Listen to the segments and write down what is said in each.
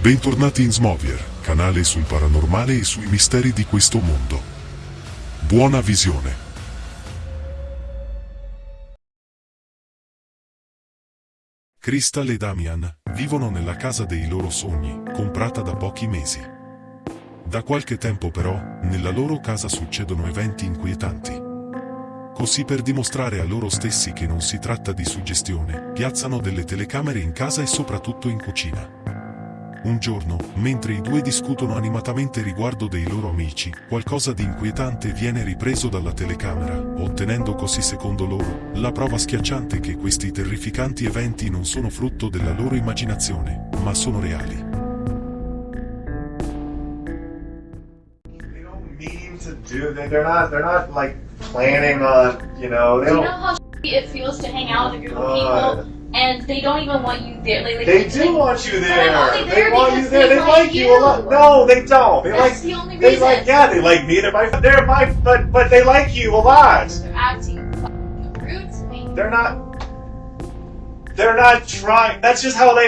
Bentornati in Smovier, canale sul paranormale e sui misteri di questo mondo. Buona visione. Crystal e Damian vivono nella casa dei loro sogni, comprata da pochi mesi. Da qualche tempo però, nella loro casa succedono eventi inquietanti. Così per dimostrare a loro stessi che non si tratta di suggestione, piazzano delle telecamere in casa e soprattutto in cucina. Un giorno, mentre i due discutono animatamente riguardo dei loro amici, qualcosa di inquietante viene ripreso dalla telecamera, ottenendo così secondo loro, la prova schiacciante che questi terrificanti eventi non sono frutto della loro immaginazione, ma sono reali. They don't mean to do that. They're not. They're not like planning on. You know. They you don't. know how it feels to hang out with a group of people and they don't even want you there? Like, like, They like, do want you there. They want you there. they They like like you a lot. No, they don't. They That's like. the only They like. Yeah, they like me. They're my. They're my. But but they like you a lot. They're acting fucking rude to me. They're not. They're not trying. That's just how they.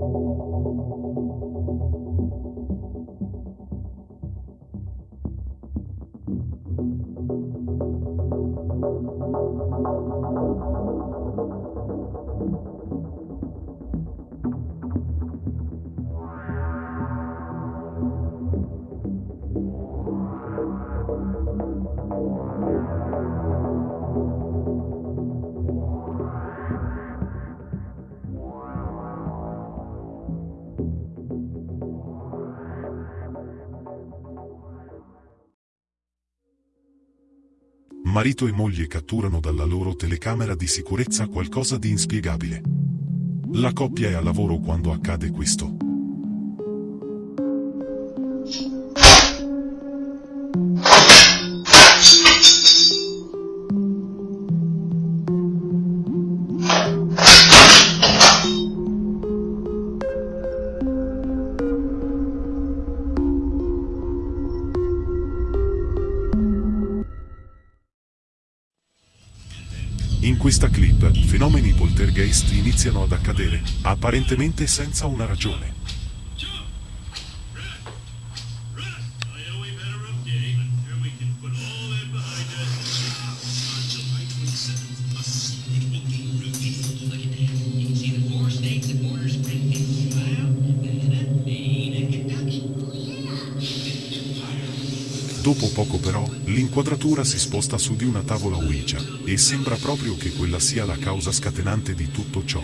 Marito e moglie catturano dalla loro telecamera di sicurezza qualcosa di inspiegabile. La coppia è a lavoro quando accade questo. In questa clip, fenomeni poltergeist iniziano ad accadere, apparentemente senza una ragione. Dopo poco però, l'inquadratura si sposta su di una tavola Ouija, e sembra proprio che quella sia la causa scatenante di tutto ciò.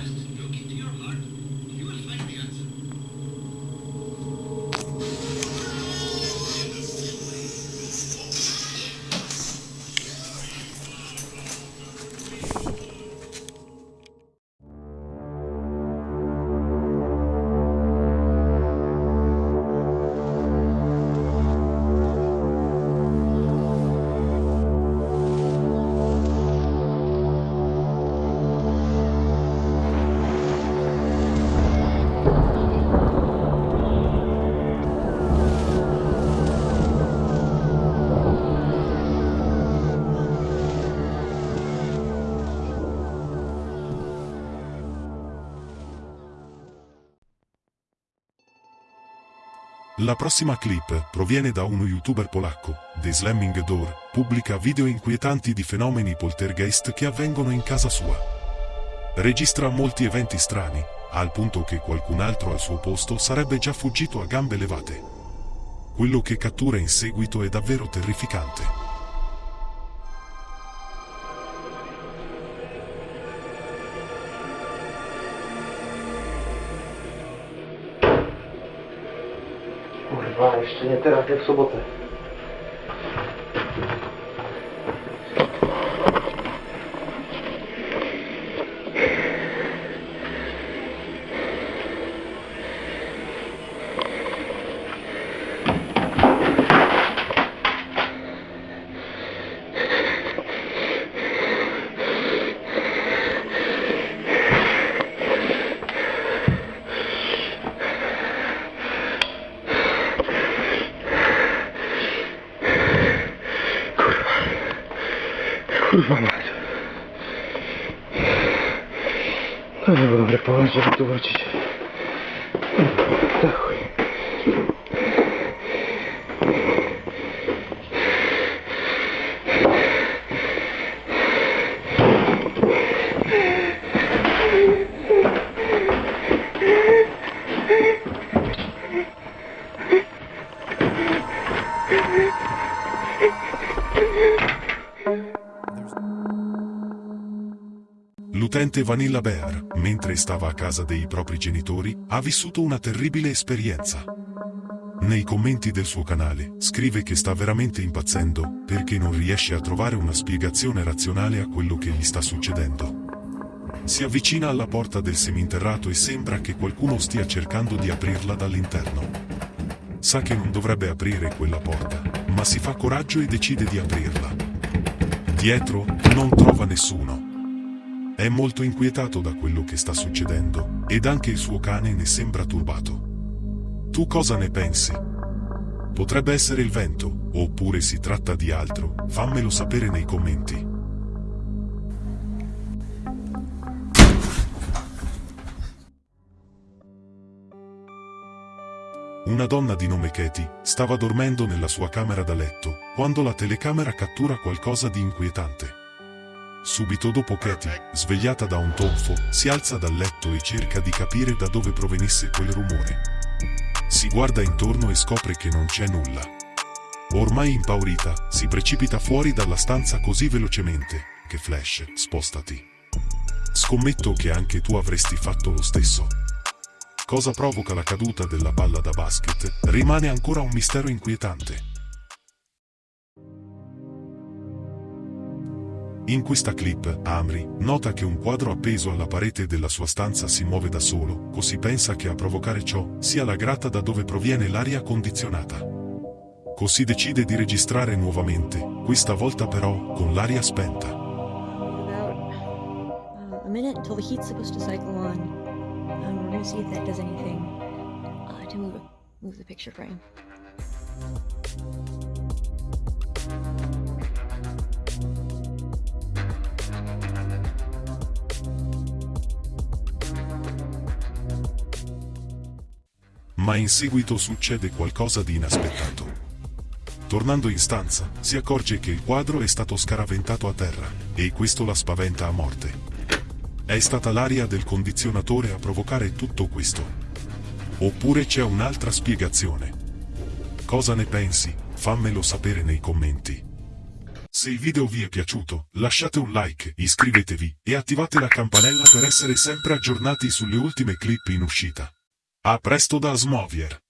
La prossima clip proviene da uno youtuber polacco, The Slamming Door, pubblica video inquietanti di fenomeni poltergeist che avvengono in casa sua. Registra molti eventi strani, al punto che qualcun altro al suo posto sarebbe già fuggito a gambe levate. Quello che cattura in seguito è davvero terrificante. Kurwa, jeszcze nie teraz, jak w sobotę. Мать. Надо было предположить, что вручить. Нахуй. L'utente Vanilla Bear, mentre stava a casa dei propri genitori, ha vissuto una terribile esperienza. Nei commenti del suo canale, scrive che sta veramente impazzendo, perché non riesce a trovare una spiegazione razionale a quello che gli sta succedendo. Si avvicina alla porta del seminterrato e sembra che qualcuno stia cercando di aprirla dall'interno. Sa che non dovrebbe aprire quella porta, ma si fa coraggio e decide di aprirla. Dietro, non trova nessuno. È molto inquietato da quello che sta succedendo, ed anche il suo cane ne sembra turbato. Tu cosa ne pensi? Potrebbe essere il vento, oppure si tratta di altro, fammelo sapere nei commenti. Una donna di nome Katie stava dormendo nella sua camera da letto, quando la telecamera cattura qualcosa di inquietante. Subito dopo Katie, svegliata da un tonfo, si alza dal letto e cerca di capire da dove provenisse quel rumore. Si guarda intorno e scopre che non c'è nulla. Ormai impaurita, si precipita fuori dalla stanza così velocemente, che Flash, spostati. Scommetto che anche tu avresti fatto lo stesso. Cosa provoca la caduta della palla da basket, rimane ancora un mistero inquietante. In questa clip, Amri nota che un quadro appeso alla parete della sua stanza si muove da solo, così pensa che a provocare ciò sia la grata da dove proviene l'aria condizionata. Così decide di registrare nuovamente, questa volta però con l'aria spenta. about uh, a minute until the heat's supposed to cycle on. Um, we're gonna see if that does anything uh. Ma in seguito succede qualcosa di inaspettato. Tornando in stanza, si accorge che il quadro è stato scaraventato a terra, e questo la spaventa a morte. È stata l'aria del condizionatore a provocare tutto questo. Oppure c'è un'altra spiegazione. Cosa ne pensi? Fammelo sapere nei commenti. Se il video vi è piaciuto, lasciate un like, iscrivetevi e attivate la campanella per essere sempre aggiornati sulle ultime clip in uscita. A presto da Smovier!